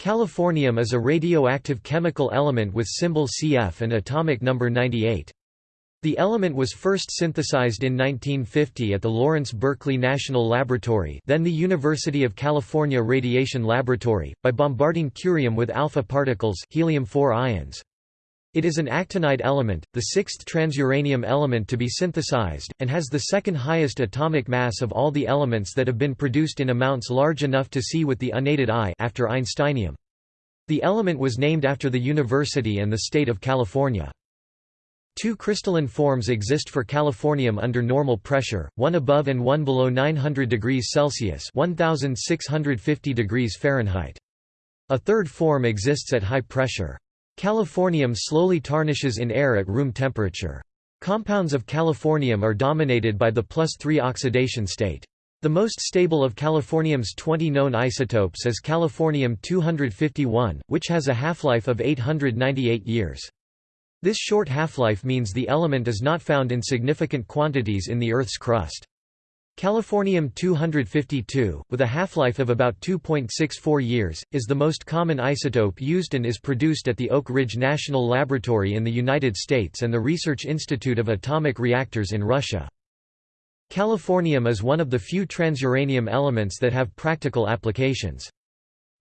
Californium is a radioactive chemical element with symbol Cf and atomic number 98. The element was first synthesized in 1950 at the Lawrence Berkeley National Laboratory then the University of California Radiation Laboratory, by bombarding curium with alpha particles helium-4 ions. It is an actinide element, the sixth transuranium element to be synthesized, and has the second highest atomic mass of all the elements that have been produced in amounts large enough to see with the unaided eye after Einsteinium. The element was named after the university and the state of California. Two crystalline forms exist for californium under normal pressure, one above and one below 900 degrees Celsius 1650 degrees Fahrenheit. A third form exists at high pressure. Californium slowly tarnishes in air at room temperature. Compounds of californium are dominated by the plus 3 oxidation state. The most stable of californium's 20 known isotopes is californium-251, which has a half-life of 898 years. This short half-life means the element is not found in significant quantities in the Earth's crust. Californium-252, with a half-life of about 2.64 years, is the most common isotope used and is produced at the Oak Ridge National Laboratory in the United States and the Research Institute of Atomic Reactors in Russia. Californium is one of the few transuranium elements that have practical applications.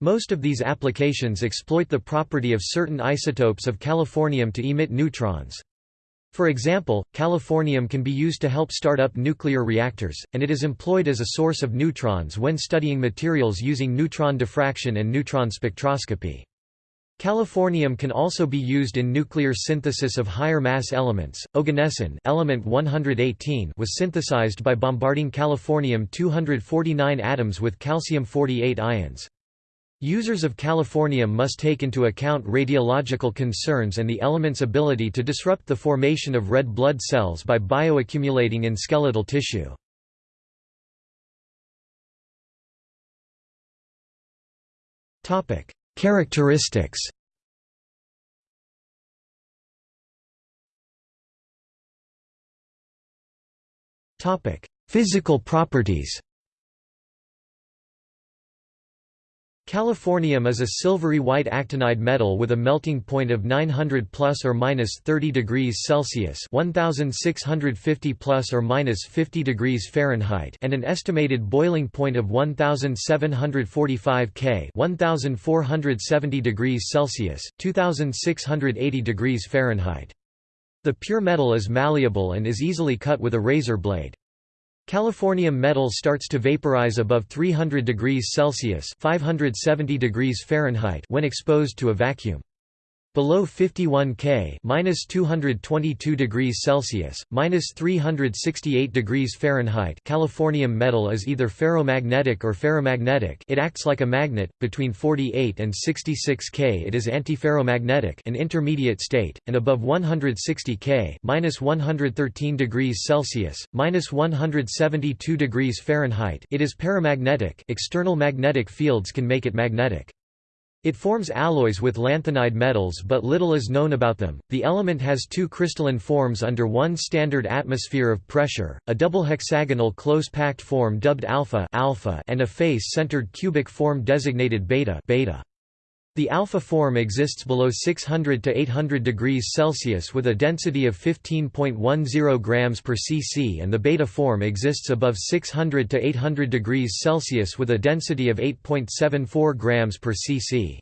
Most of these applications exploit the property of certain isotopes of californium to emit neutrons. For example, californium can be used to help start up nuclear reactors, and it is employed as a source of neutrons when studying materials using neutron diffraction and neutron spectroscopy. Californium can also be used in nuclear synthesis of higher mass elements. Oganesson, element 118, was synthesized by bombarding californium-249 atoms with calcium-48 ions. Users of californium must take into account radiological concerns and the element's ability to disrupt the formation of red blood cells by bioaccumulating in skeletal tissue. Characteristics Physical properties Californium is a silvery white actinide metal with a melting point of 900 plus or minus 30 degrees Celsius, 1650 plus or minus 50 degrees Fahrenheit, and an estimated boiling point of 1745 K, 1470 degrees Celsius, 2680 degrees Fahrenheit. The pure metal is malleable and is easily cut with a razor blade. Californium metal starts to vaporize above 300 degrees Celsius 570 degrees Fahrenheit when exposed to a vacuum. Below 51 K minus 222 degrees Celsius, minus 368 degrees Fahrenheit. Californium metal is either ferromagnetic or ferrimagnetic it acts like a magnet, between 48 and 66 K it is antiferromagnetic an intermediate state, and above 160 K minus 113 degrees Celsius, minus 172 degrees Fahrenheit. It is paramagnetic. External magnetic fields can make it magnetic. It forms alloys with lanthanide metals but little is known about them. The element has two crystalline forms under one standard atmosphere of pressure, a double hexagonal close-packed form dubbed alpha, alpha and a face-centered cubic form designated beta, beta. The alpha form exists below 600 to 800 degrees Celsius with a density of 15.10 grams per cc and the beta form exists above 600 to 800 degrees Celsius with a density of 8.74 grams per cc.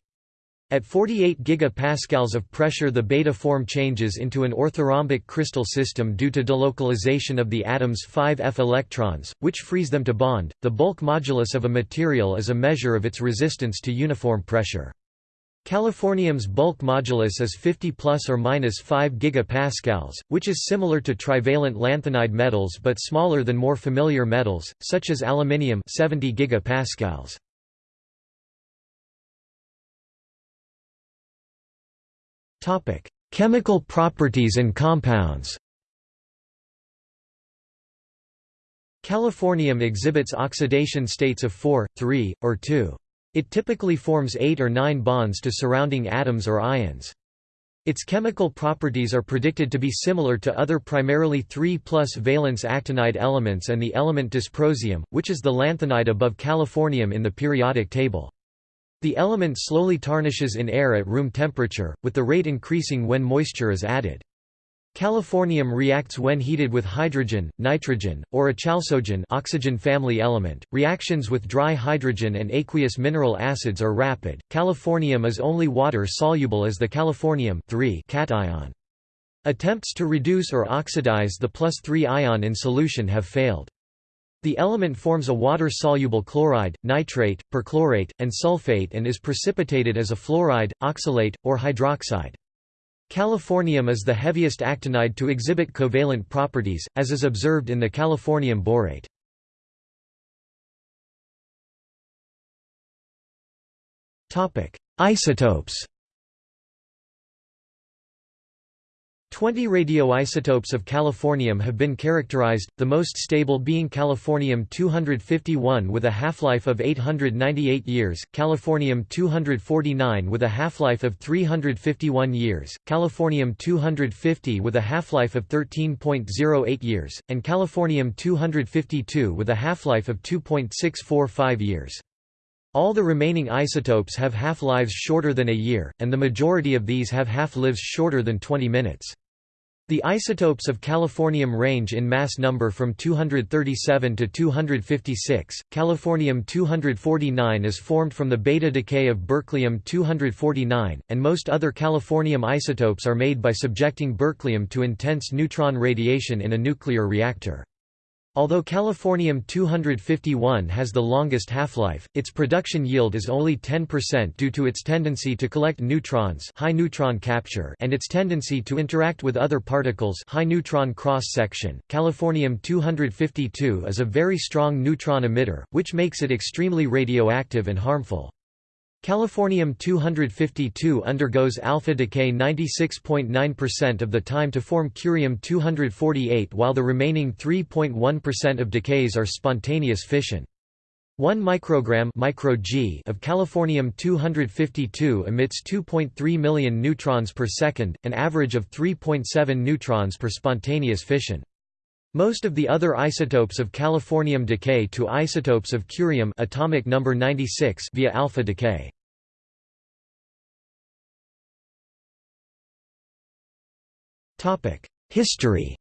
At 48 gigapascals of pressure the beta form changes into an orthorhombic crystal system due to delocalization of the atom's 5f electrons, which frees them to bond. The bulk modulus of a material is a measure of its resistance to uniform pressure. Californium's bulk modulus is 50 plus or minus 5 gigapascals, which is similar to trivalent lanthanide metals but smaller than more familiar metals, such as aluminium 70 gigapascals. Topic: Chemical properties and compounds. Californium exhibits oxidation states of 4, 3, or 2. It typically forms eight or nine bonds to surrounding atoms or ions. Its chemical properties are predicted to be similar to other primarily 3 plus valence actinide elements and the element dysprosium, which is the lanthanide above californium in the periodic table. The element slowly tarnishes in air at room temperature, with the rate increasing when moisture is added. Californium reacts when heated with hydrogen, nitrogen, or a chalcogen oxygen family element. Reactions with dry hydrogen and aqueous mineral acids are rapid. Californium is only water soluble as the californium cation. Attempts to reduce or oxidize the plus 3 ion in solution have failed. The element forms a water-soluble chloride, nitrate, perchlorate, and sulfate and is precipitated as a fluoride, oxalate, or hydroxide. Californium is the heaviest actinide to exhibit covalent properties, as is observed in the californium borate. Isotopes Twenty radioisotopes of californium have been characterized, the most stable being californium-251 with a half-life of 898 years, californium-249 with a half-life of 351 years, californium-250 with a half-life of 13.08 years, and californium-252 with a half-life of 2.645 years. All the remaining isotopes have half-lives shorter than a year, and the majority of these have half-lives shorter than 20 minutes. The isotopes of californium range in mass number from 237 to 256. Californium-249 is formed from the beta decay of berkelium-249, and most other californium isotopes are made by subjecting berkelium to intense neutron radiation in a nuclear reactor. Although californium-251 has the longest half-life, its production yield is only 10% due to its tendency to collect neutrons high neutron capture and its tendency to interact with other particles high neutron cross-section. Californium-252 is a very strong neutron emitter, which makes it extremely radioactive and harmful. Californium-252 undergoes alpha decay 96.9% of the time to form curium-248 while the remaining 3.1% of decays are spontaneous fission. 1 microgram micro -G of californium-252 emits 2.3 million neutrons per second, an average of 3.7 neutrons per spontaneous fission. Most of the other isotopes of californium decay to isotopes of curium atomic number 96 via alpha decay. History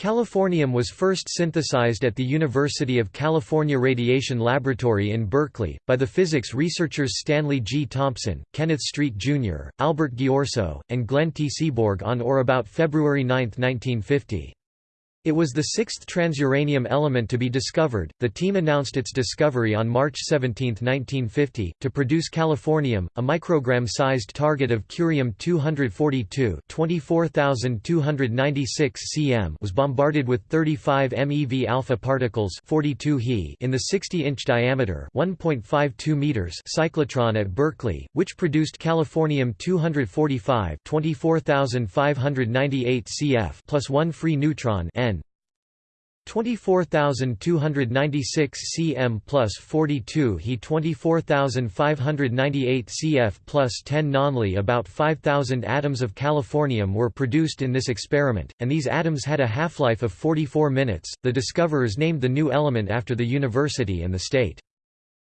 Californium was first synthesized at the University of California Radiation Laboratory in Berkeley, by the physics researchers Stanley G. Thompson, Kenneth Street, Jr., Albert Ghiorso, and Glenn T. Seaborg on or about February 9, 1950. It was the sixth transuranium element to be discovered. The team announced its discovery on March 17, 1950, to produce californium, a microgram-sized target of curium-242, 24296 cm, was bombarded with 35 MeV alpha particles, 42 He, in the 60-inch diameter, 1.52 meters cyclotron at Berkeley, which produced californium-245, 24598 cf, plus one free neutron N 24,296 cm plus 42 He 24,598 cf plus 10 nonly About 5,000 atoms of californium were produced in this experiment, and these atoms had a half-life of 44 minutes. The discoverers named the new element after the university and the state.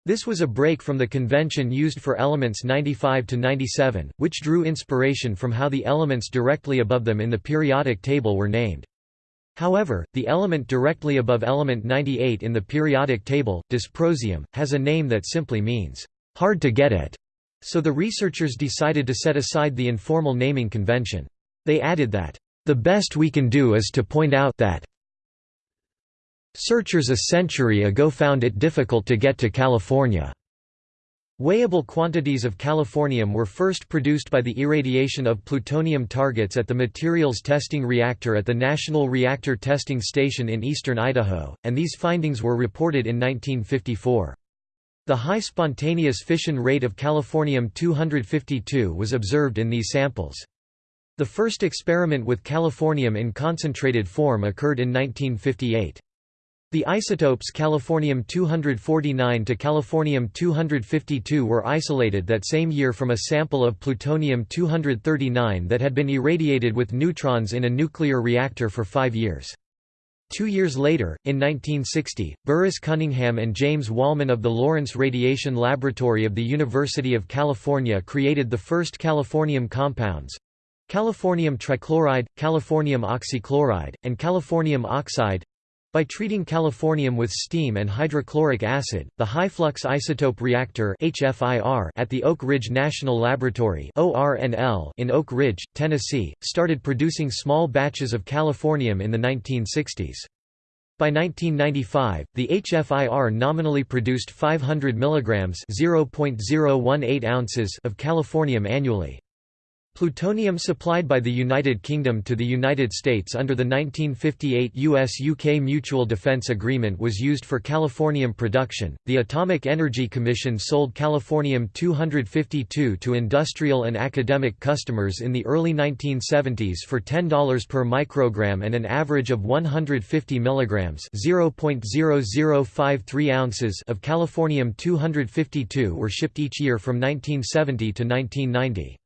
This was a break from the convention used for elements 95 to 97, which drew inspiration from how the elements directly above them in the periodic table were named. However, the element directly above element 98 in the periodic table, dysprosium, has a name that simply means, hard to get at, so the researchers decided to set aside the informal naming convention. They added that, the best we can do is to point out that searchers a century ago found it difficult to get to California. Weighable quantities of californium were first produced by the irradiation of plutonium targets at the Materials Testing Reactor at the National Reactor Testing Station in eastern Idaho, and these findings were reported in 1954. The high spontaneous fission rate of californium-252 was observed in these samples. The first experiment with californium in concentrated form occurred in 1958. The isotopes californium-249 to californium-252 were isolated that same year from a sample of plutonium-239 that had been irradiated with neutrons in a nuclear reactor for five years. Two years later, in 1960, Burris Cunningham and James Wallmann of the Lawrence Radiation Laboratory of the University of California created the first californium compounds californium trichloride, californium oxychloride, and californium oxide by treating californium with steam and hydrochloric acid, the high-flux isotope reactor at the Oak Ridge National Laboratory in Oak Ridge, Tennessee, started producing small batches of californium in the 1960s. By 1995, the HFIR nominally produced 500 mg (0.018 ounces) of californium annually. Plutonium supplied by the United Kingdom to the United States under the 1958 US-UK Mutual Defence Agreement was used for californium production. The Atomic Energy Commission sold californium-252 to industrial and academic customers in the early 1970s for $10 per microgram and an average of 150 milligrams (0.0053 ounces) of californium-252 were shipped each year from 1970 to 1990.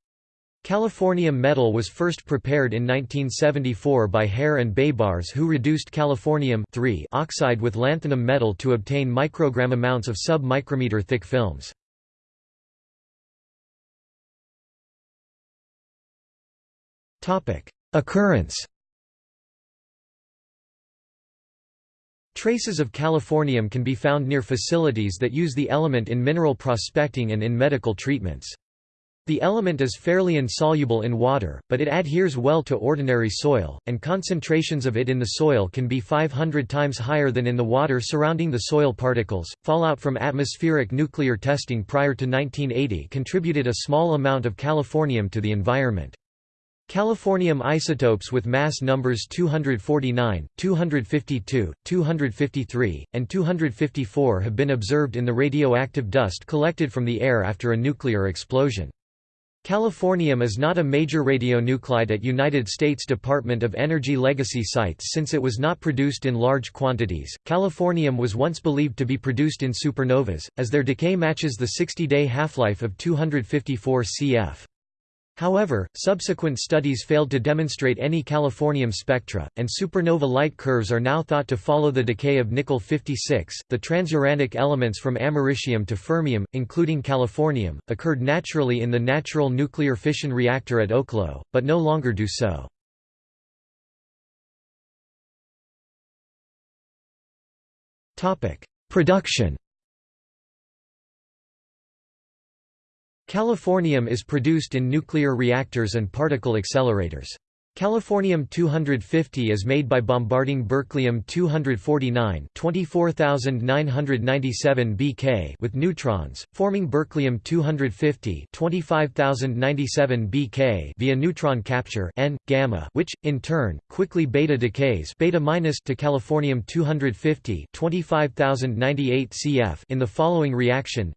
Californium metal was first prepared in 1974 by Haire and Baybarz who reduced californium oxide with lanthanum metal to obtain microgram amounts of sub-micrometer thick films. Occurrence Traces of californium can be found near facilities that use the element in mineral prospecting and in medical treatments. The element is fairly insoluble in water, but it adheres well to ordinary soil, and concentrations of it in the soil can be 500 times higher than in the water surrounding the soil particles. Fallout from atmospheric nuclear testing prior to 1980 contributed a small amount of californium to the environment. Californium isotopes with mass numbers 249, 252, 253, and 254 have been observed in the radioactive dust collected from the air after a nuclear explosion. Californium is not a major radionuclide at United States Department of Energy legacy sites since it was not produced in large quantities. Californium was once believed to be produced in supernovas, as their decay matches the 60 day half life of 254 cf. However, subsequent studies failed to demonstrate any californium spectra, and supernova light curves are now thought to follow the decay of nickel-56. The transuranic elements from americium to fermium, including californium, occurred naturally in the natural nuclear fission reactor at Oklo, but no longer do so. Topic: Production Californium is produced in nuclear reactors and particle accelerators. Californium-250 is made by bombarding berkelium-249 24997 BK with neutrons, forming berkelium-250 25097 BK via neutron capture N, gamma, which, in turn, quickly beta decays beta to californium-250 25098 CF in the following reaction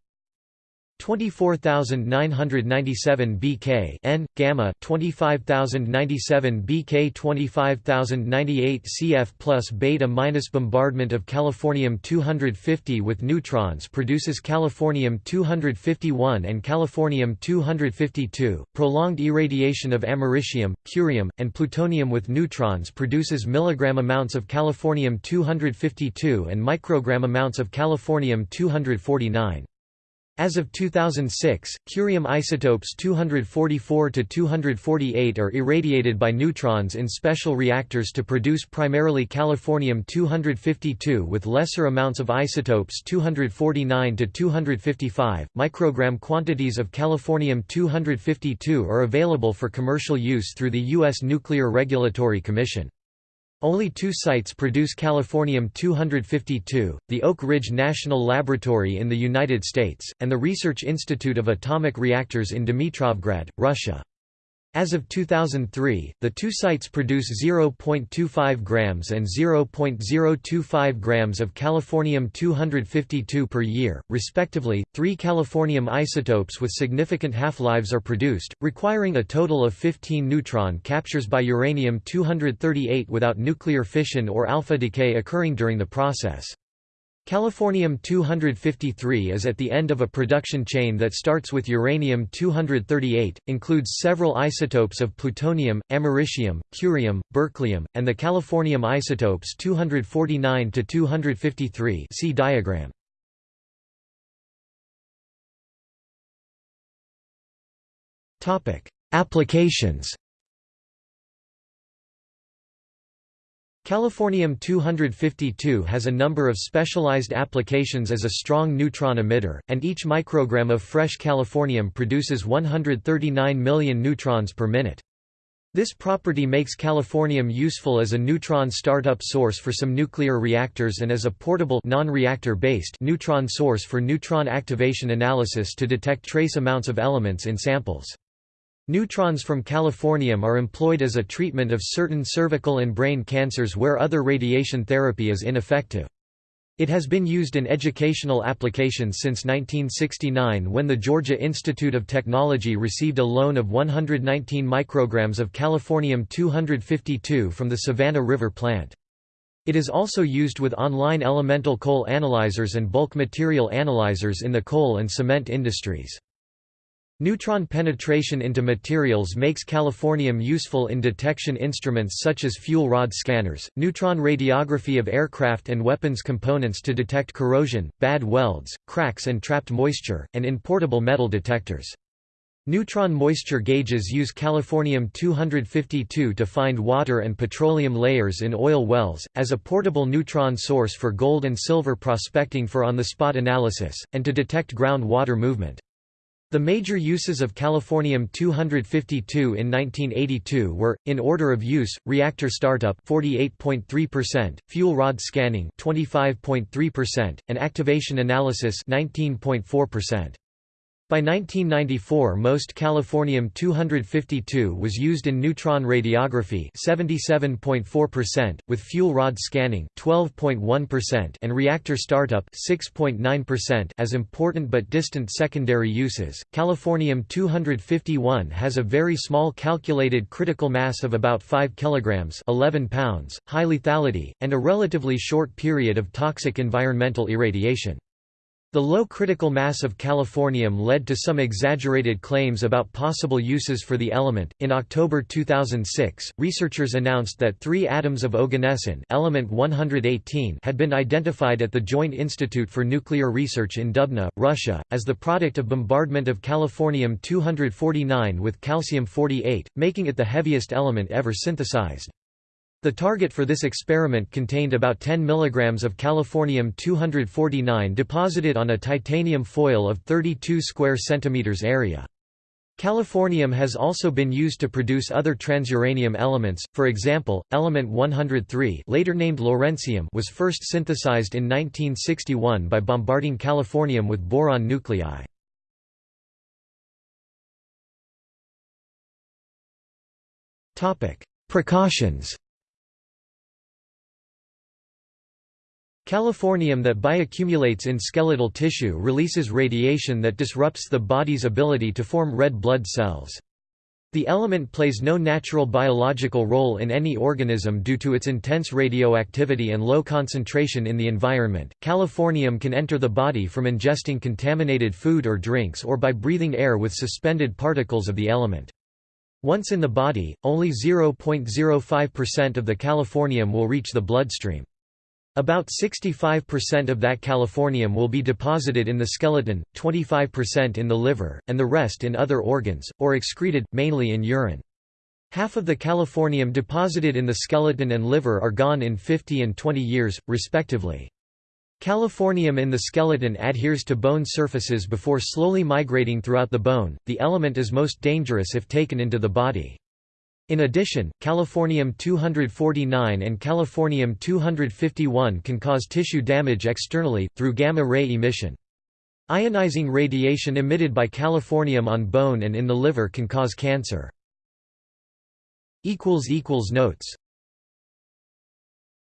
24997 BK N gamma 25097 BK 25098 CF plus beta minus bombardment of californium 250 with neutrons produces californium 251 and californium 252 prolonged irradiation of americium curium and plutonium with neutrons produces milligram amounts of californium 252 and microgram amounts of californium 249 as of 2006, curium isotopes 244 to 248 are irradiated by neutrons in special reactors to produce primarily californium 252 with lesser amounts of isotopes 249 to 255. Microgram quantities of californium 252 are available for commercial use through the U.S. Nuclear Regulatory Commission. Only two sites produce californium-252, the Oak Ridge National Laboratory in the United States, and the Research Institute of Atomic Reactors in Dmitrovgrad, Russia. As of 2003, the two sites produce 0.25 grams and 0.025 grams of californium-252 per year, respectively. Three californium isotopes with significant half-lives are produced, requiring a total of 15 neutron captures by uranium-238 without nuclear fission or alpha decay occurring during the process. Californium-253 is at the end of a production chain that starts with uranium-238, includes several isotopes of plutonium, americium, curium, berkelium, and the californium isotopes 249 to 253. See diagram. Topic: Applications. Californium-252 has a number of specialized applications as a strong neutron emitter, and each microgram of fresh californium produces 139 million neutrons per minute. This property makes californium useful as a neutron startup source for some nuclear reactors and as a portable non-reactor based neutron source for neutron activation analysis to detect trace amounts of elements in samples. Neutrons from californium are employed as a treatment of certain cervical and brain cancers where other radiation therapy is ineffective. It has been used in educational applications since 1969 when the Georgia Institute of Technology received a loan of 119 micrograms of californium-252 from the Savannah River plant. It is also used with online elemental coal analyzers and bulk material analyzers in the coal and cement industries. Neutron penetration into materials makes californium useful in detection instruments such as fuel rod scanners, neutron radiography of aircraft and weapons components to detect corrosion, bad welds, cracks and trapped moisture, and in portable metal detectors. Neutron moisture gauges use californium-252 to find water and petroleum layers in oil wells, as a portable neutron source for gold and silver prospecting for on-the-spot analysis, and to detect ground water movement. The major uses of californium-252 in 1982 were, in order of use, reactor startup 48.3%, fuel rod scanning 25.3%, and activation analysis 19.4%. By 1994 most californium-252 was used in neutron radiography 77.4%, with fuel rod scanning 12.1% and reactor startup 6.9% as important but distant secondary uses. Californium-251 has a very small calculated critical mass of about 5 kg 11 pounds, high lethality, and a relatively short period of toxic environmental irradiation. The low critical mass of californium led to some exaggerated claims about possible uses for the element. In October 2006, researchers announced that 3 atoms of oganesson, element 118, had been identified at the Joint Institute for Nuclear Research in Dubna, Russia, as the product of bombardment of californium-249 with calcium-48, making it the heaviest element ever synthesized. The target for this experiment contained about 10 mg of californium-249 deposited on a titanium foil of 32 square centimeters area. Californium has also been used to produce other transuranium elements, for example, element 103 later named lawrencium was first synthesized in 1961 by bombarding californium with boron nuclei. Precautions Californium that bioaccumulates in skeletal tissue releases radiation that disrupts the body's ability to form red blood cells. The element plays no natural biological role in any organism due to its intense radioactivity and low concentration in the environment. Californium can enter the body from ingesting contaminated food or drinks or by breathing air with suspended particles of the element. Once in the body, only 0.05% of the californium will reach the bloodstream. About 65% of that californium will be deposited in the skeleton, 25% in the liver, and the rest in other organs, or excreted, mainly in urine. Half of the californium deposited in the skeleton and liver are gone in 50 and 20 years, respectively. Californium in the skeleton adheres to bone surfaces before slowly migrating throughout the bone. The element is most dangerous if taken into the body. In addition, californium-249 and californium-251 can cause tissue damage externally, through gamma-ray emission. Ionizing radiation emitted by californium on bone and in the liver can cause cancer. Notes